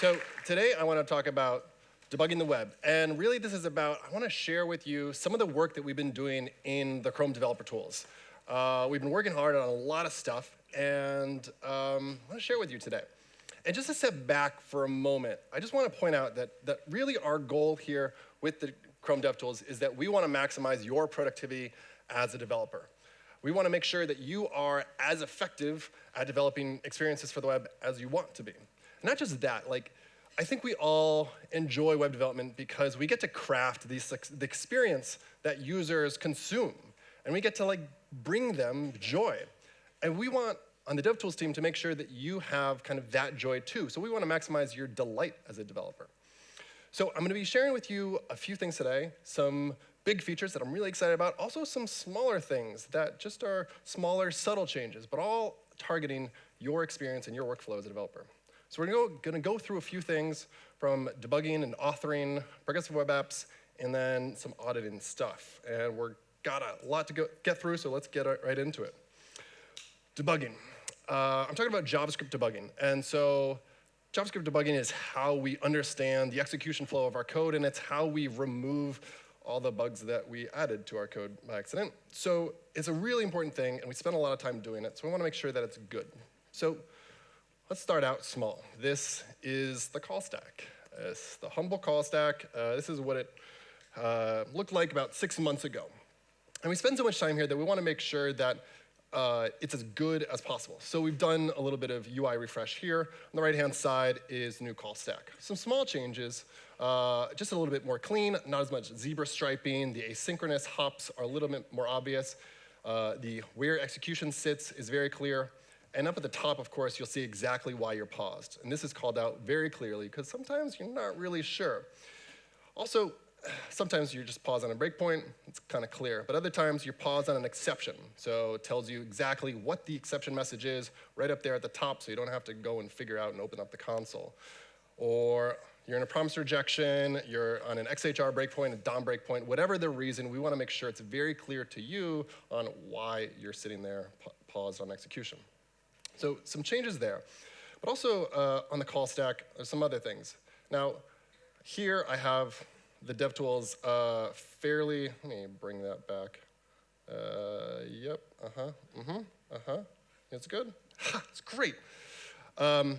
So today I want to talk about debugging the web. And really this is about, I want to share with you some of the work that we've been doing in the Chrome developer tools. Uh, we've been working hard on a lot of stuff, and um, I want to share with you today. And just to step back for a moment, I just want to point out that, that really our goal here with the Chrome DevTools is that we want to maximize your productivity as a developer. We want to make sure that you are as effective at developing experiences for the web as you want to be. Not just that, like, I think we all enjoy web development because we get to craft the experience that users consume. And we get to like bring them joy. And we want, on the DevTools team, to make sure that you have kind of that joy too. So we want to maximize your delight as a developer. So I'm going to be sharing with you a few things today, some big features that I'm really excited about, also some smaller things that just are smaller, subtle changes, but all targeting your experience and your workflow as a developer. So we're going to go through a few things from debugging and authoring progressive web apps, and then some auditing stuff. And we're got a lot to go, get through, so let's get right into it. Debugging. Uh, I'm talking about JavaScript debugging. And so JavaScript debugging is how we understand the execution flow of our code, and it's how we remove all the bugs that we added to our code by accident. So it's a really important thing, and we spend a lot of time doing it, so we want to make sure that it's good. So Let's start out small. This is the call stack. It's the humble call stack. Uh, this is what it uh, looked like about six months ago. And we spend so much time here that we want to make sure that uh, it's as good as possible. So we've done a little bit of UI refresh here. On the right-hand side is new call stack. Some small changes, uh, just a little bit more clean, not as much zebra striping. The asynchronous hops are a little bit more obvious. Uh, the where execution sits is very clear. And up at the top, of course, you'll see exactly why you're paused. And this is called out very clearly, because sometimes you're not really sure. Also, sometimes you just pause on a breakpoint, it's kind of clear. But other times you pause on an exception. So it tells you exactly what the exception message is right up there at the top so you don't have to go and figure out and open up the console. Or you're in a promise rejection, you're on an XHR breakpoint, a DOM breakpoint, whatever the reason, we want to make sure it's very clear to you on why you're sitting there paused on execution. So some changes there. But also uh, on the call stack, there's some other things. Now, here I have the DevTools uh, fairly, let me bring that back. Uh, yep, uh-huh, mm-hmm, uh-huh. It's good? Ha, it's great. Um,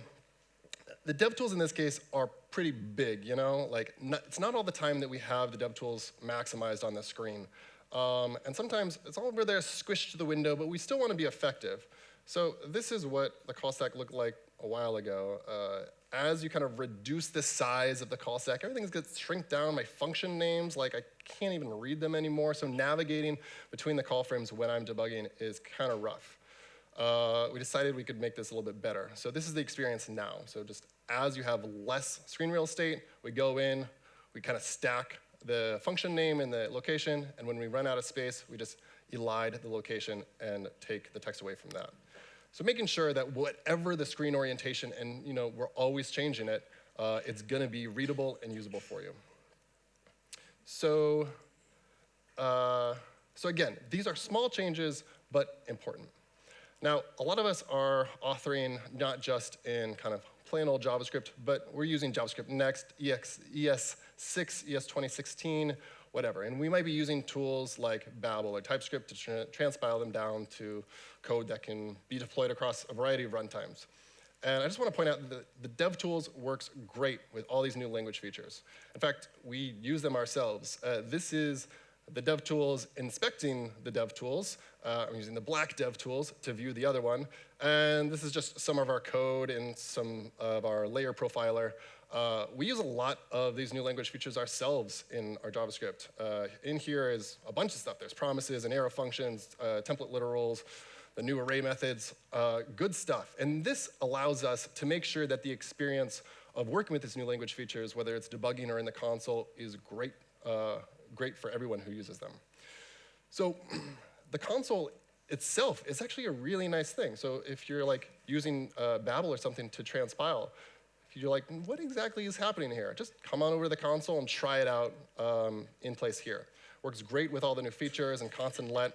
the DevTools in this case are pretty big, you know? Like, not, it's not all the time that we have the DevTools maximized on the screen. Um, and sometimes it's all over there squished to the window, but we still want to be effective. So this is what the call stack looked like a while ago. Uh, as you kind of reduce the size of the call stack, everything gets shrink down. My function names, like I can't even read them anymore. So navigating between the call frames when I'm debugging is kind of rough. Uh, we decided we could make this a little bit better. So this is the experience now. So just as you have less screen real estate, we go in, we kind of stack the function name and the location, and when we run out of space, we just elide the location and take the text away from that. So making sure that whatever the screen orientation, and you know, we're always changing it, uh, it's going to be readable and usable for you. So, uh, so again, these are small changes, but important. Now, a lot of us are authoring not just in kind of plain old JavaScript, but we're using JavaScript Next, EX, ES6, ES 2016, whatever. And we might be using tools like Babel or TypeScript to tra transpile them down to code that can be deployed across a variety of runtimes. And I just want to point out that the DevTools works great with all these new language features. In fact, we use them ourselves. Uh, this is the DevTools inspecting the DevTools. Uh, I'm using the black DevTools to view the other one. And this is just some of our code and some of our layer profiler uh, we use a lot of these new language features ourselves in our JavaScript. Uh, in here is a bunch of stuff. There's promises and arrow functions, uh, template literals, the new array methods, uh, good stuff. And this allows us to make sure that the experience of working with these new language features, whether it's debugging or in the console, is great, uh, great for everyone who uses them. So the console itself is actually a really nice thing. So if you're like using uh, Babel or something to transpile, you're like, what exactly is happening here? Just come on over to the console and try it out um, in place here. Works great with all the new features and constant let.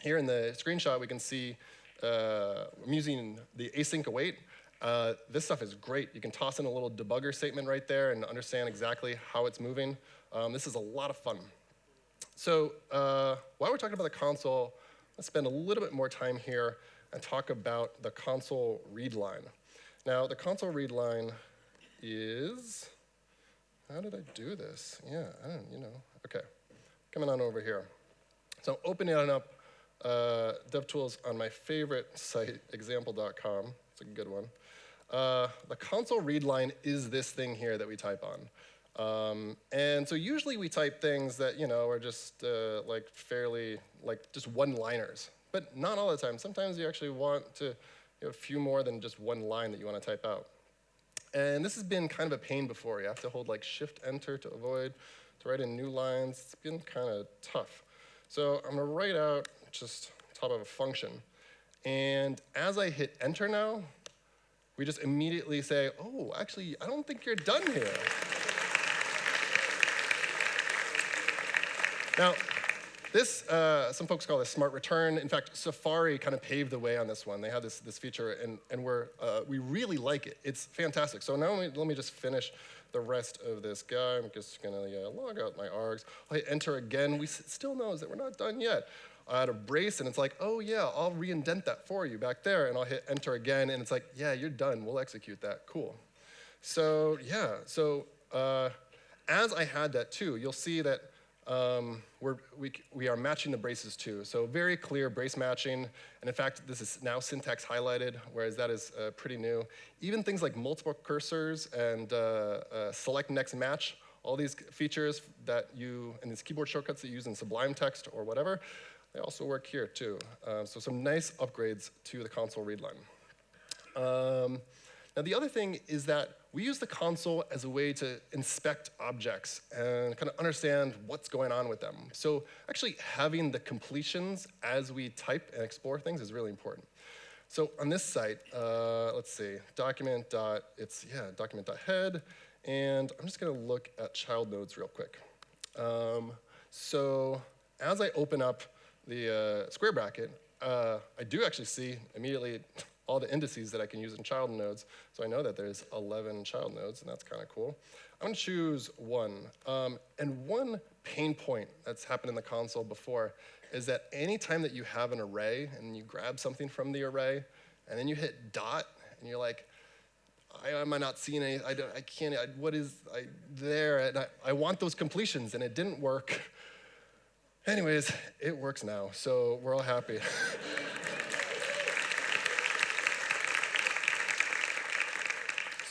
Here in the screenshot, we can see uh, I'm using the async await Uh, this stuff is great. You can toss in a little debugger statement right there and understand exactly how it's moving. Um, this is a lot of fun. So uh, while we're talking about the console, let's spend a little bit more time here and talk about the console read line. Now, the console read line is, how did I do this? Yeah, I don't, you know, okay. Coming on over here. So opening up uh, DevTools on my favorite site, example.com. It's a good one. Uh, the console read line is this thing here that we type on. Um, and so usually we type things that you know are just uh, like fairly like just one-liners, but not all the time. Sometimes you actually want to you a few more than just one line that you want to type out. And this has been kind of a pain before. You have to hold like Shift Enter to avoid to write in new lines. It's been kind of tough. So I'm going to write out just top of a function. And as I hit enter now, we just immediately say, oh, actually, I don't think you're done here. now, this, uh, some folks call this smart return. In fact, Safari kind of paved the way on this one. They have this, this feature, and, and we're, uh, we really like it. It's fantastic. So now let me, let me just finish the rest of this guy. I'm just going to log out my args. I enter again. We still knows that we're not done yet. I add a brace, and it's like, oh yeah, I'll re-indent that for you back there, and I'll hit enter again, and it's like, yeah, you're done. We'll execute that. Cool. So yeah, so uh, as I had that too, you'll see that um, we're, we, we are matching the braces too. So very clear brace matching. And in fact, this is now syntax highlighted, whereas that is uh, pretty new. Even things like multiple cursors and uh, uh, select next match, all these features that you, and these keyboard shortcuts that you use in Sublime Text or whatever, they also work here too. Uh, so some nice upgrades to the console read line. Um, now the other thing is that we use the console as a way to inspect objects and kind of understand what's going on with them. So actually having the completions as we type and explore things is really important. So on this site, uh, let's see, document dot, it's, yeah, document dot head, and I'm just gonna look at child nodes real quick. Um, so as I open up the uh, square bracket, uh, I do actually see immediately all the indices that I can use in child nodes. So I know that there's 11 child nodes, and that's kind of cool. I'm going to choose one. Um, and one pain point that's happened in the console before is that anytime that you have an array and you grab something from the array, and then you hit dot, and you're like, I, am I not seeing any, I, I can't, I, what is I, there? And I, I want those completions, and it didn't work. Anyways, it works now, so we're all happy.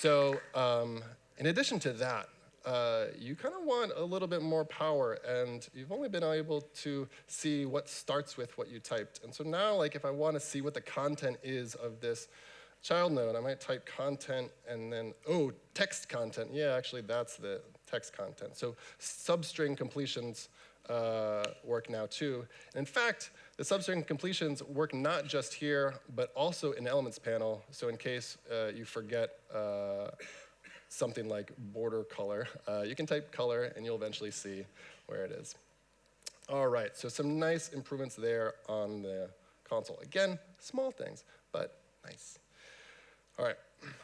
so um, in addition to that, uh, you kind of want a little bit more power, and you've only been able to see what starts with what you typed. And so now, like, if I want to see what the content is of this child node, I might type content and then, oh, text content. Yeah, actually, that's the text content. So substring completions uh, work now too. And in fact, the substring completions work not just here, but also in Elements panel. So in case uh, you forget uh, something like border color, uh, you can type color and you'll eventually see where it is. All right, so some nice improvements there on the console. Again, small things, but nice. All right,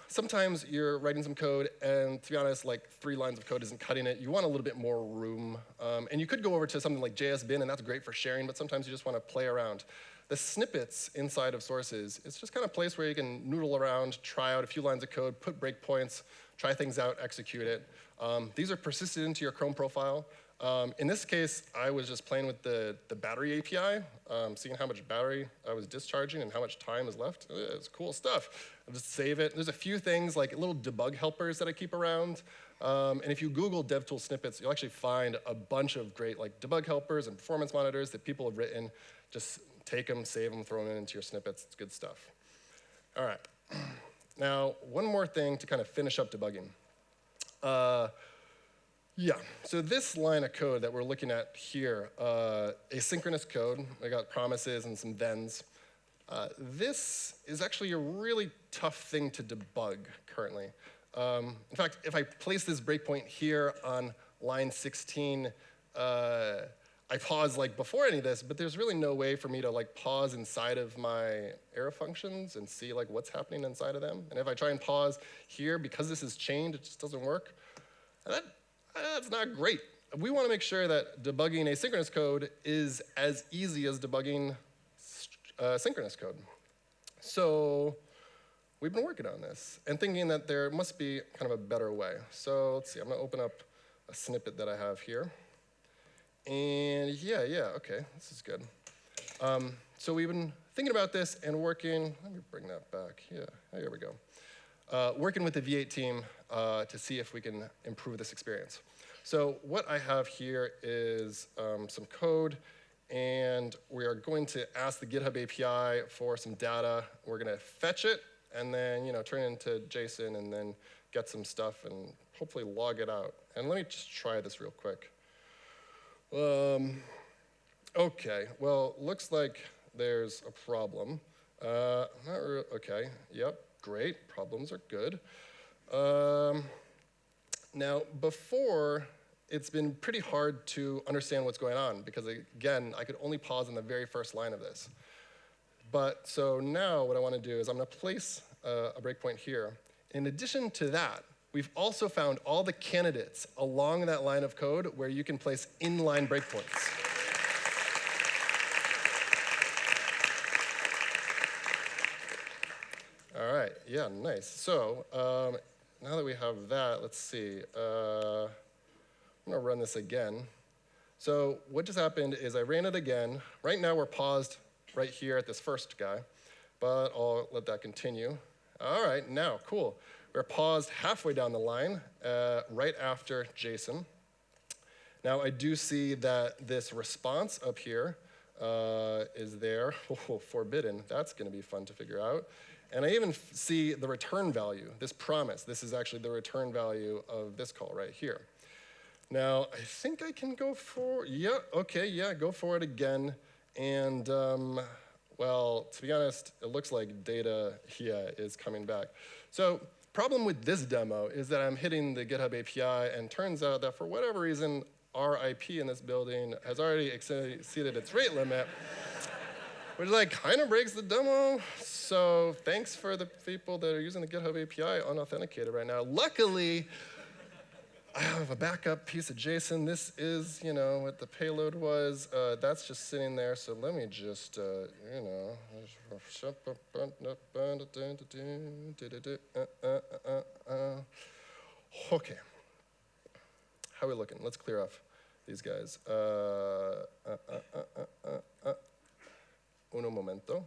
sometimes you're writing some code, and to be honest, like three lines of code isn't cutting it. You want a little bit more room. Um, and you could go over to something like JS bin, and that's great for sharing, but sometimes you just want to play around. The snippets inside of sources, it's just kind of a place where you can noodle around, try out a few lines of code, put breakpoints, try things out, execute it. Um, these are persisted into your Chrome profile. Um, in this case, I was just playing with the, the battery API, um, seeing how much battery I was discharging and how much time is left. It's cool stuff. I'll just save it. There's a few things like little debug helpers that I keep around. Um, and if you Google DevTools snippets, you'll actually find a bunch of great like debug helpers and performance monitors that people have written. Just take them, save them, throw them into your snippets. It's good stuff. All right. Now, one more thing to kind of finish up debugging. Uh, yeah, so this line of code that we're looking at here, uh, asynchronous code, I got promises and some thens. Uh, this is actually a really tough thing to debug currently. Um, in fact, if I place this breakpoint here on line 16, uh, I pause like before any of this, but there's really no way for me to like pause inside of my arrow functions and see like what's happening inside of them. And if I try and pause here, because this is chained, it just doesn't work. And that, that's not great. We want to make sure that debugging asynchronous code is as easy as debugging uh, synchronous code. So we've been working on this and thinking that there must be kind of a better way. So let's see, I'm going to open up a snippet that I have here. And yeah, yeah, okay, this is good. Um, so we've been thinking about this and working, let me bring that back, yeah, here we go. Uh, working with the V8 team uh, to see if we can improve this experience. So what I have here is um, some code, and we are going to ask the GitHub API for some data. We're going to fetch it, and then you know turn it into JSON, and then get some stuff, and hopefully log it out. And let me just try this real quick. Um, okay, well, looks like there's a problem. Uh, not okay, yep, great, problems are good. Um, now, before, it's been pretty hard to understand what's going on because, again, I could only pause on the very first line of this. But so now what I want to do is I'm going to place uh, a breakpoint here. In addition to that, We've also found all the candidates along that line of code where you can place inline breakpoints. All right, yeah, nice. So um, now that we have that, let's see. Uh, I'm gonna run this again. So what just happened is I ran it again. Right now we're paused right here at this first guy, but I'll let that continue. All right, now, cool. We're paused halfway down the line, uh, right after JSON. Now I do see that this response up here uh, is there. Oh, forbidden, that's gonna be fun to figure out. And I even see the return value, this promise. This is actually the return value of this call right here. Now, I think I can go for, yeah, okay, yeah, go for it again. And, um, well, to be honest, it looks like data, yeah, is coming back. So problem with this demo is that I'm hitting the GitHub API, and turns out that for whatever reason, our IP in this building has already exceeded its rate limit, which like kind of breaks the demo. So thanks for the people that are using the GitHub API unauthenticated right now. Luckily, I have a backup piece of JSON. This is, you know, what the payload was. Uh, that's just sitting there. So let me just, uh, you know. Okay. How are we looking? Let's clear off these guys. Uh, uno momento.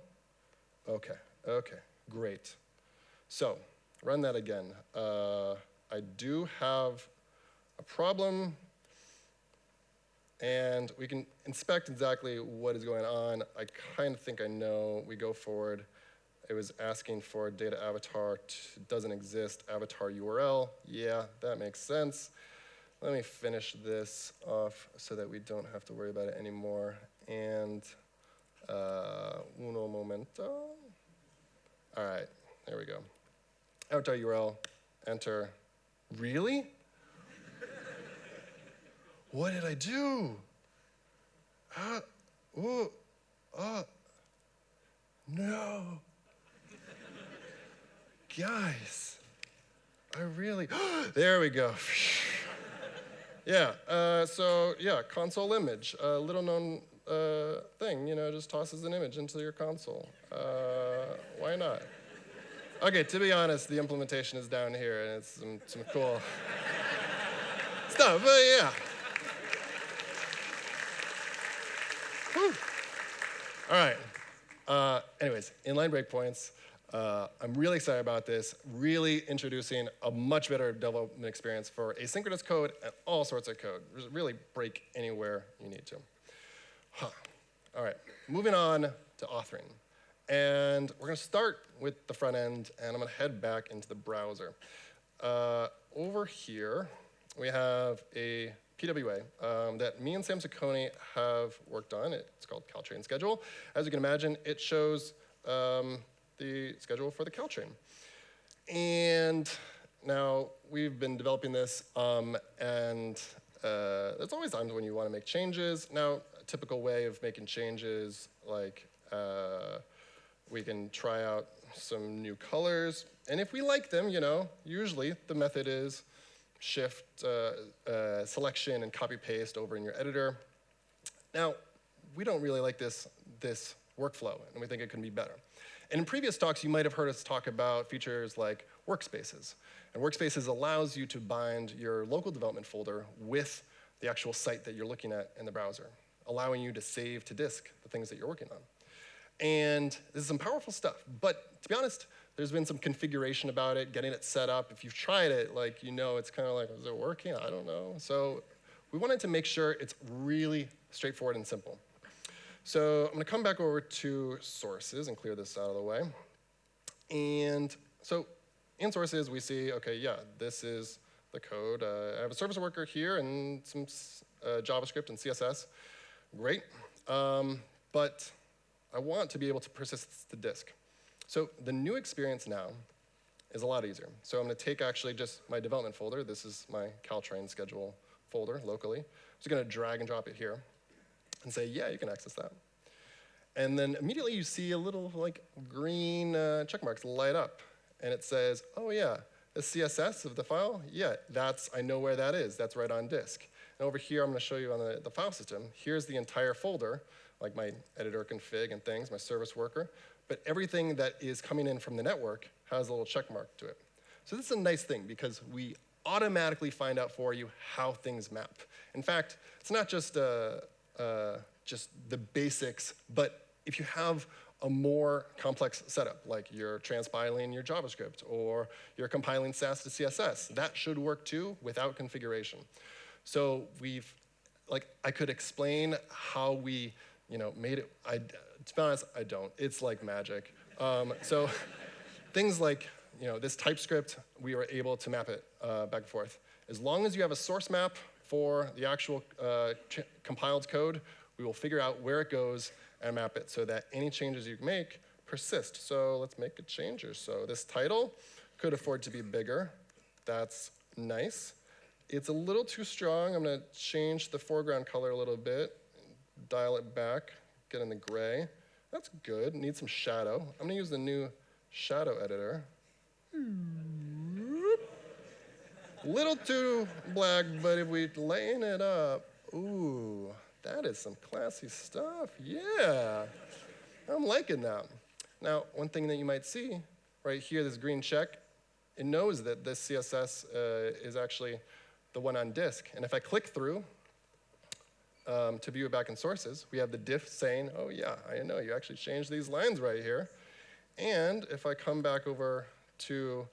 Okay, okay, great. So, run that again. Uh, I do have a problem, and we can inspect exactly what is going on. I kind of think I know. We go forward. It was asking for data avatar, doesn't exist, avatar URL. Yeah, that makes sense. Let me finish this off so that we don't have to worry about it anymore. And uh, uno momento. All right, there we go. Avatar URL, enter. Really? What did I do? Uh, oh, uh, no. Guys, I really, there we go. yeah, uh, so yeah, console image, a little known uh, thing, you know, just tosses an image into your console. Uh, why not? Okay, to be honest, the implementation is down here and it's some, some cool stuff, but yeah. All right. Uh, anyways, inline breakpoints. Uh, I'm really excited about this, really introducing a much better development experience for asynchronous code and all sorts of code. Really break anywhere you need to. Huh. All right, moving on to authoring. And we're going to start with the front end, and I'm going to head back into the browser. Uh, over here, we have a PWA um, that me and Sam Saccone have worked on. It's called Caltrain Schedule. As you can imagine, it shows um, the schedule for the Caltrain. And now we've been developing this, um, and uh, there's always times when you want to make changes. Now, a typical way of making changes, like uh, we can try out some new colors. And if we like them, you know, usually the method is shift uh, uh, selection and copy paste over in your editor. Now, we don't really like this, this workflow, and we think it can be better. And in previous talks, you might have heard us talk about features like workspaces. And workspaces allows you to bind your local development folder with the actual site that you're looking at in the browser, allowing you to save to disk the things that you're working on. And this is some powerful stuff. But to be honest, there's been some configuration about it, getting it set up. If you've tried it, like you know, it's kind of like, is it working? I don't know. So we wanted to make sure it's really straightforward and simple. So I'm going to come back over to sources and clear this out of the way. And so in sources, we see, OK, yeah, this is the code. Uh, I have a service worker here and some uh, JavaScript and CSS. Great. Um, but I want to be able to persist the disk. So the new experience now is a lot easier. So I'm going to take actually just my development folder. This is my Caltrain schedule folder locally. I'm just going to drag and drop it here and say, yeah, you can access that. And then immediately you see a little like green uh, check marks light up. And it says, oh yeah, the CSS of the file, yeah, that's, I know where that is. That's right on disk. And over here, I'm going to show you on the, the file system. Here's the entire folder, like my editor config and things, my service worker. But everything that is coming in from the network has a little check mark to it. So this is a nice thing because we automatically find out for you how things map. In fact, it's not just uh, uh, just the basics, but if you have a more complex setup, like you're transpiling your JavaScript or you're compiling Sass to CSS, that should work too without configuration. So we've, like, I could explain how we, you know, made it. I, to be honest, I don't. It's like magic. Um, so things like, you know, this TypeScript, we were able to map it uh, back and forth. As long as you have a source map for the actual uh, compiled code, we will figure out where it goes and map it so that any changes you make persist. So let's make a change here. So this title could afford to be bigger. That's nice. It's a little too strong. I'm going to change the foreground color a little bit, dial it back, get in the gray. That's good. Need some shadow. I'm to use the new shadow editor. Little too black, but if we laying it up, ooh, that is some classy stuff. Yeah, I'm liking that. Now, one thing that you might see right here, this green check, it knows that this CSS uh, is actually the one on disk. And if I click through um, to view it back in sources, we have the diff saying, oh yeah, I know, you actually changed these lines right here. And if I come back over to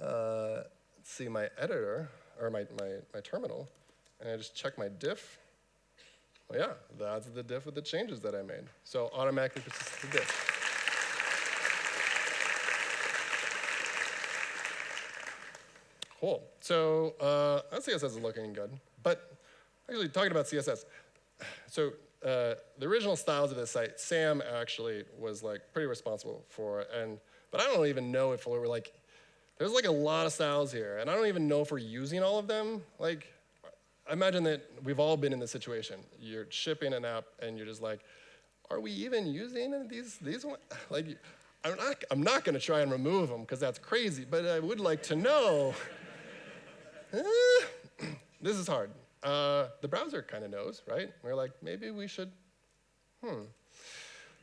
uh, see my editor, or my, my, my terminal, and I just check my diff, well, yeah, that's the diff with the changes that I made. So automatically persist the diff. Cool. So uh, that CSS is looking good. But actually, talking about CSS, so uh, the original styles of this site, Sam actually was like pretty responsible for, it. and but I don't even know if we're like there's like a lot of styles here, and I don't even know if we're using all of them. Like, I imagine that we've all been in this situation. You're shipping an app, and you're just like, are we even using these these ones? Like, I'm not I'm not going to try and remove them because that's crazy. But I would like to know. this is hard. Uh, the browser kind of knows, right? We're like, maybe we should. Hmm.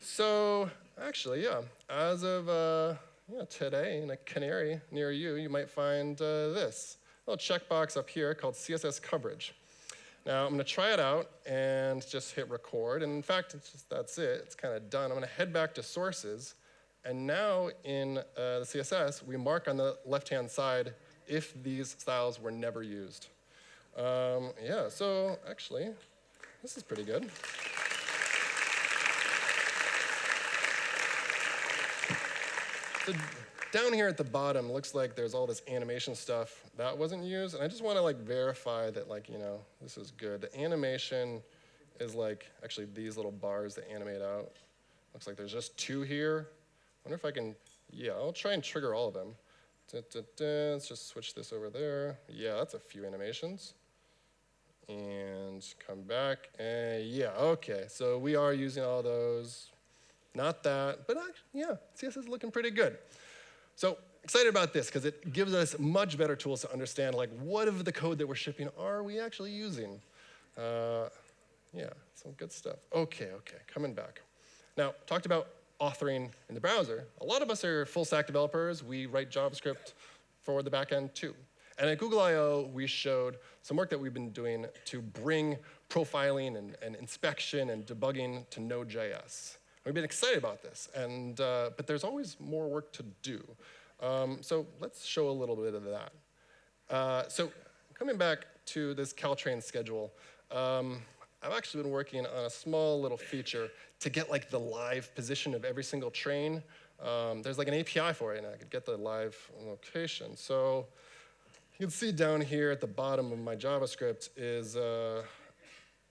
So actually, yeah. As of uh, know, today in a canary near you, you might find uh, this little checkbox up here called CSS coverage. Now I'm going to try it out and just hit record. And in fact, just, that's it. It's kind of done. I'm going to head back to sources. And now in uh, the CSS, we mark on the left-hand side if these styles were never used. Um, yeah, so actually, this is pretty good. So down here at the bottom, looks like there's all this animation stuff that wasn't used. And I just want to like verify that like, you know, this is good. The animation is like actually these little bars that animate out. Looks like there's just two here. wonder if I can, yeah, I'll try and trigger all of them. Da, da, da. Let's just switch this over there. Yeah, that's a few animations. And come back. And yeah, okay. So we are using all those. Not that, but actually, yeah, CSS is looking pretty good. So excited about this because it gives us much better tools to understand like what of the code that we're shipping are we actually using. Uh, yeah, some good stuff. Okay, okay, coming back. Now, talked about authoring in the browser. A lot of us are full stack developers. We write JavaScript for the backend too. And at Google I.O., we showed some work that we've been doing to bring profiling and, and inspection and debugging to Node.js. We've been excited about this, and, uh, but there's always more work to do. Um, so let's show a little bit of that. Uh, so coming back to this Caltrain schedule, um, I've actually been working on a small little feature to get like the live position of every single train. Um, there's like an API for it, and I could get the live location. So you can see down here at the bottom of my JavaScript is uh,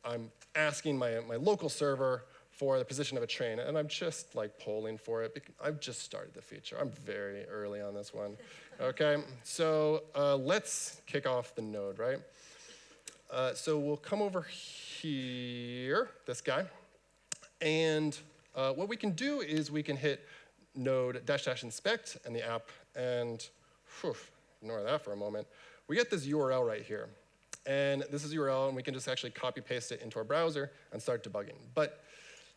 I'm asking my, my local server for the position of a train, and I'm just like polling for it. I've just started the feature. I'm very early on this one. Okay, so uh, let's kick off the node, right? Uh, so we'll come over here, this guy, and uh, what we can do is we can hit node dash dash inspect and the app, and whew, ignore that for a moment, we get this URL right here. And this is URL, and we can just actually copy paste it into our browser and start debugging. But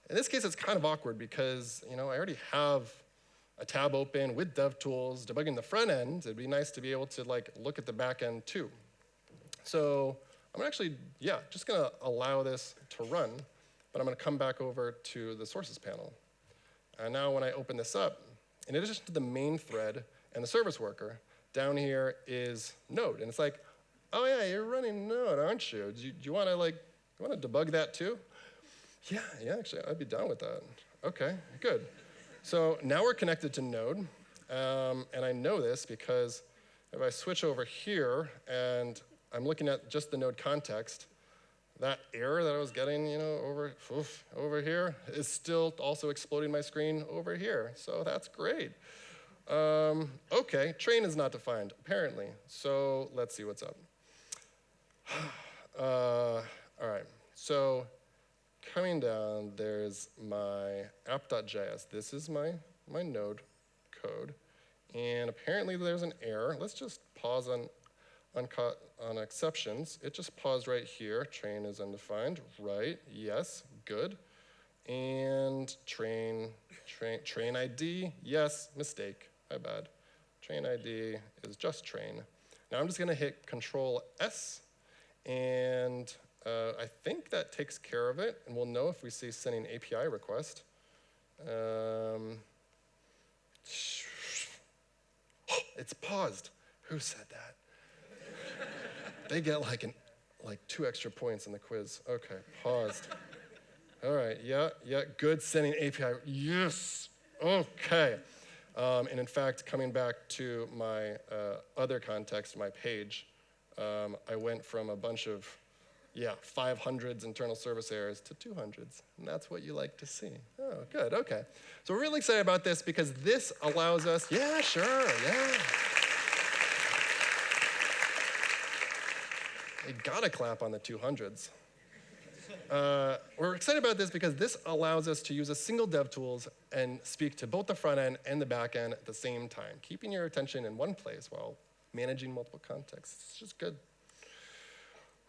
in this case, it's kind of awkward because you know I already have a tab open with DevTools debugging the front end. It'd be nice to be able to like look at the back end too. So I'm actually, yeah, just gonna allow this to run, but I'm gonna come back over to the sources panel. And now when I open this up, in addition to the main thread and the service worker, down here is Node. And it's like, oh yeah, you're running Node, aren't you? Do you, you want to like, you want to debug that too? Yeah, yeah, actually, I'd be down with that. Okay, good. So now we're connected to Node, um, and I know this because if I switch over here and I'm looking at just the Node context, that error that I was getting, you know, over, oof, over here is still also exploding my screen over here. So that's great. Um, okay, train is not defined, apparently. So let's see what's up. Uh, all right, so coming down, there's my app.js. This is my, my node code. And apparently there's an error. Let's just pause on, on, on exceptions. It just paused right here. Train is undefined. Right, yes, good. And train, train, train ID, yes, mistake. My bad. Train ID is just train. Now I'm just going to hit Control S, and uh, I think that takes care of it, and we'll know if we see sending API request. Um, it's paused. Who said that? they get like an like two extra points in the quiz. Okay, paused. All right, yeah, yeah, good sending API. Yes, okay. Um, and in fact, coming back to my uh, other context, my page, um, I went from a bunch of, yeah, 500s internal service errors to 200s. And that's what you like to see. Oh, good, okay. So we're really excited about this because this allows us, yeah, sure, yeah. You gotta clap on the 200s. Uh, we're excited about this because this allows us to use a single DevTools and speak to both the front end and the back end at the same time, keeping your attention in one place while managing multiple contexts. It's just good.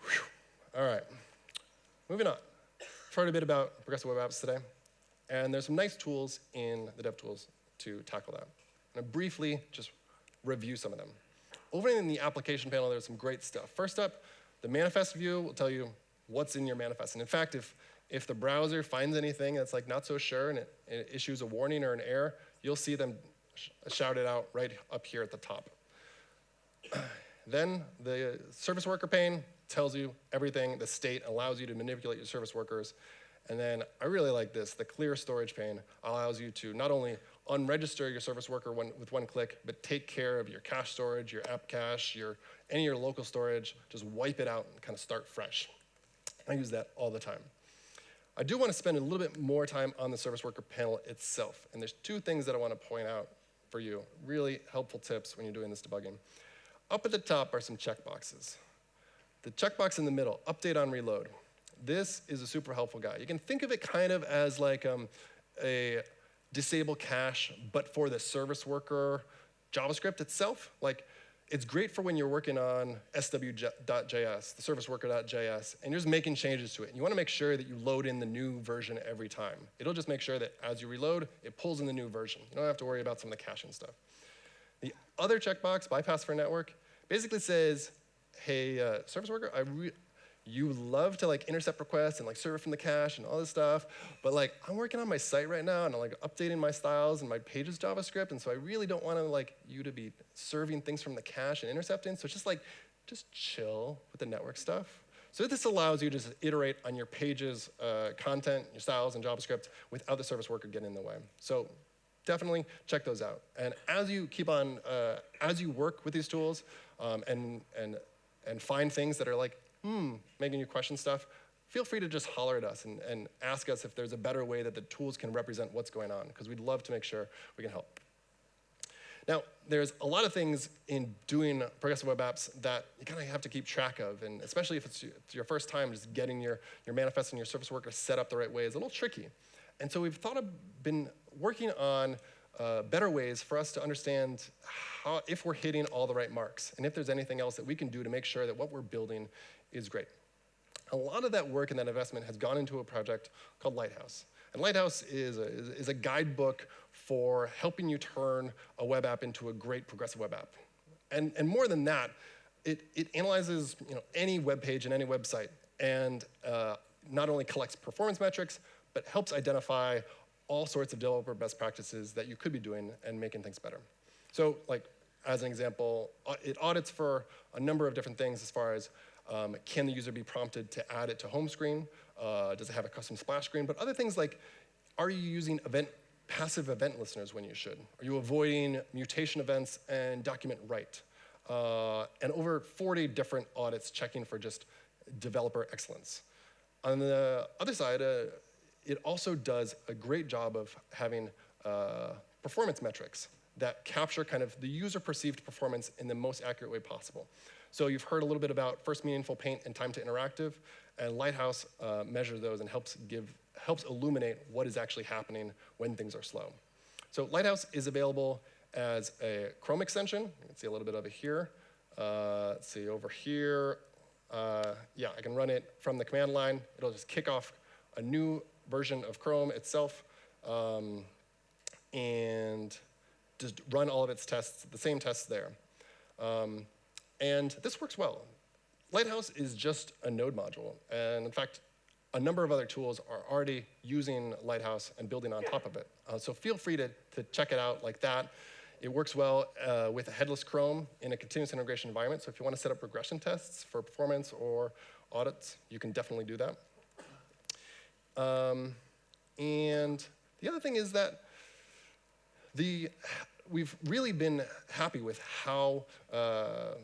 Whew. All right, moving on. I've heard a bit about progressive web apps today, and there's some nice tools in the DevTools to tackle that. I'm gonna briefly just review some of them. Over in the application panel, there's some great stuff. First up, the manifest view will tell you what's in your manifest. And in fact, if, if the browser finds anything that's like not so sure and it, it issues a warning or an error, you'll see them sh shout it out right up here at the top. then the service worker pane tells you everything. The state allows you to manipulate your service workers. And then I really like this. The clear storage pane allows you to not only unregister your service worker one, with one click, but take care of your cache storage, your app cache, your, any of your local storage. Just wipe it out and kind of start fresh. I use that all the time. I do want to spend a little bit more time on the service worker panel itself. And there's two things that I want to point out for you, really helpful tips when you're doing this debugging. Up at the top are some checkboxes. The checkbox in the middle, update on reload. This is a super helpful guy. You can think of it kind of as like um, a disable cache, but for the service worker JavaScript itself. Like, it's great for when you're working on sw.js, the service worker.js, and you're just making changes to it. And you want to make sure that you load in the new version every time. It'll just make sure that as you reload, it pulls in the new version. You don't have to worry about some of the caching stuff. The other checkbox, bypass for network, basically says, hey, uh, service worker, I you love to like intercept requests and like serve from the cache and all this stuff, but like I'm working on my site right now and I'm like updating my styles and my pages JavaScript, and so I really don't want to like you to be serving things from the cache and intercepting. So it's just like, just chill with the network stuff. So this allows you to just iterate on your pages, uh, content, your styles, and JavaScript without the service worker getting in the way. So definitely check those out. And as you keep on, uh, as you work with these tools um, and, and, and find things that are like hmm, making you question stuff, feel free to just holler at us and, and ask us if there's a better way that the tools can represent what's going on, because we'd love to make sure we can help. Now, there's a lot of things in doing progressive web apps that you kind of have to keep track of, and especially if it's your first time, just getting your, your manifest and your service worker set up the right way is a little tricky. And so we've thought of, been working on uh, better ways for us to understand how, if we're hitting all the right marks, and if there's anything else that we can do to make sure that what we're building is great. A lot of that work and that investment has gone into a project called Lighthouse. And Lighthouse is a, is a guidebook for helping you turn a web app into a great progressive web app. And, and more than that, it, it analyzes you know, any web page and any website and uh, not only collects performance metrics, but helps identify all sorts of developer best practices that you could be doing and making things better. So like, as an example, it audits for a number of different things as far as um, can the user be prompted to add it to home screen? Uh, does it have a custom splash screen? But other things like, are you using event, passive event listeners when you should? Are you avoiding mutation events and document write? Uh, and over 40 different audits checking for just developer excellence. On the other side, uh, it also does a great job of having uh, performance metrics that capture kind of the user perceived performance in the most accurate way possible. So you've heard a little bit about first meaningful paint and time to interactive, and Lighthouse uh, measures those and helps give helps illuminate what is actually happening when things are slow. So Lighthouse is available as a Chrome extension. You can see a little bit of it here. Uh, let's see over here. Uh, yeah, I can run it from the command line. It'll just kick off a new version of Chrome itself um, and just run all of its tests, the same tests there. Um, and this works well. Lighthouse is just a node module. And in fact, a number of other tools are already using Lighthouse and building on top of it. Uh, so feel free to, to check it out like that. It works well uh, with a headless Chrome in a continuous integration environment. So if you want to set up regression tests for performance or audits, you can definitely do that. Um, and the other thing is that the, we've really been happy with how uh,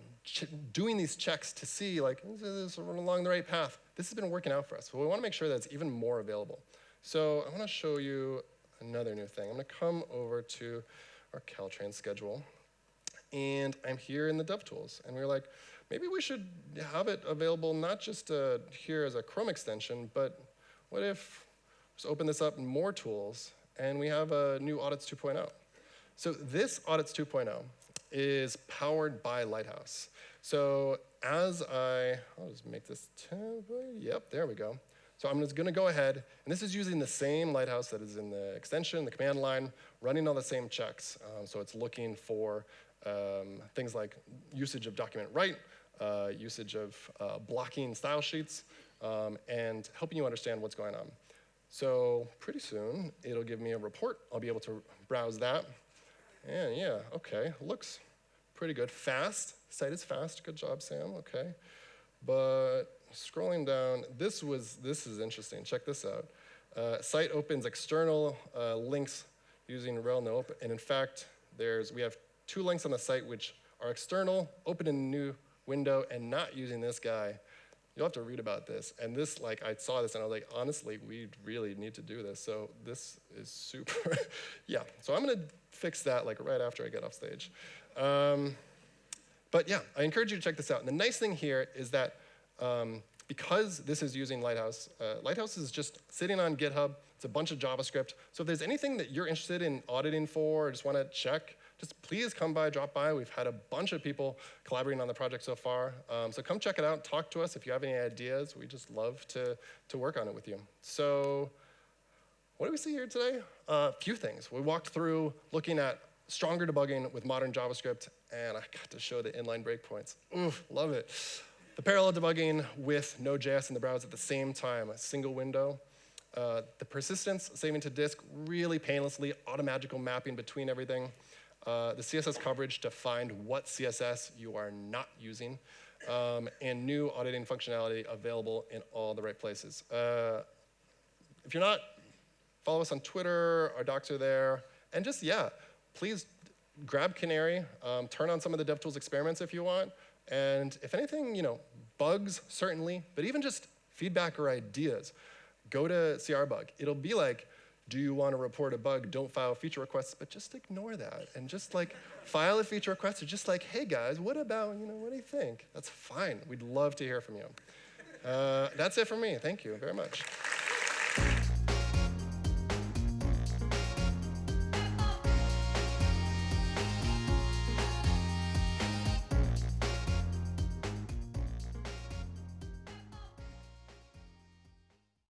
doing these checks to see like, is this along the right path? This has been working out for us, but we want to make sure that it's even more available. So I want to show you another new thing. I'm going to come over to our Caltrain schedule, and I'm here in the DevTools, and we are like, maybe we should have it available not just uh, here as a Chrome extension, but what if just open this up in more tools, and we have a new Audits 2.0. So this Audits 2.0 is powered by Lighthouse. So as I, I'll just make this. Yep, there we go. So I'm just going to go ahead, and this is using the same Lighthouse that is in the extension, the command line, running all the same checks. Um, so it's looking for um, things like usage of document write, uh, usage of uh, blocking style sheets, um, and helping you understand what's going on. So pretty soon, it'll give me a report. I'll be able to browse that. And yeah, okay, looks pretty good. Fast, site is fast. Good job, Sam. Okay, but scrolling down, this was this is interesting. Check this out. Uh, site opens external uh, links using rel and in fact, there's we have two links on the site which are external, open in a new window, and not using this guy. You'll have to read about this. And this, like, I saw this and I was like, honestly, we really need to do this. So this is super. yeah. So I'm gonna fix that like right after I get off stage. Um, but yeah, I encourage you to check this out. And the nice thing here is that Um, because this is using Lighthouse, uh, Lighthouse is just sitting on GitHub. It's a bunch of JavaScript. So if there's anything that you're interested in auditing for or just want to check, just please come by, drop by. We've had a bunch of people collaborating on the project so far. Um, so come check it out. Talk to us if you have any ideas. We just love to, to work on it with you. So what do we see here today? A uh, few things. We walked through looking at stronger debugging with modern JavaScript, and I got to show the inline breakpoints. Oof, love it. The parallel debugging with Node.js in the browser at the same time, a single window. Uh, the persistence saving to disk, really painlessly, automagical mapping between everything. Uh, the CSS coverage to find what CSS you are not using. Um, and new auditing functionality available in all the right places. Uh, if you're not, follow us on Twitter, our docs are there. And just, yeah, please grab Canary, um, turn on some of the DevTools experiments if you want. And if anything, you know, bugs, certainly, but even just feedback or ideas, go to CRBug. It'll be like, do you want to report a bug? Don't file feature requests, but just ignore that and just like file a feature request or just like, hey guys, what about, you know, what do you think? That's fine. We'd love to hear from you. Uh, that's it for me. Thank you very much.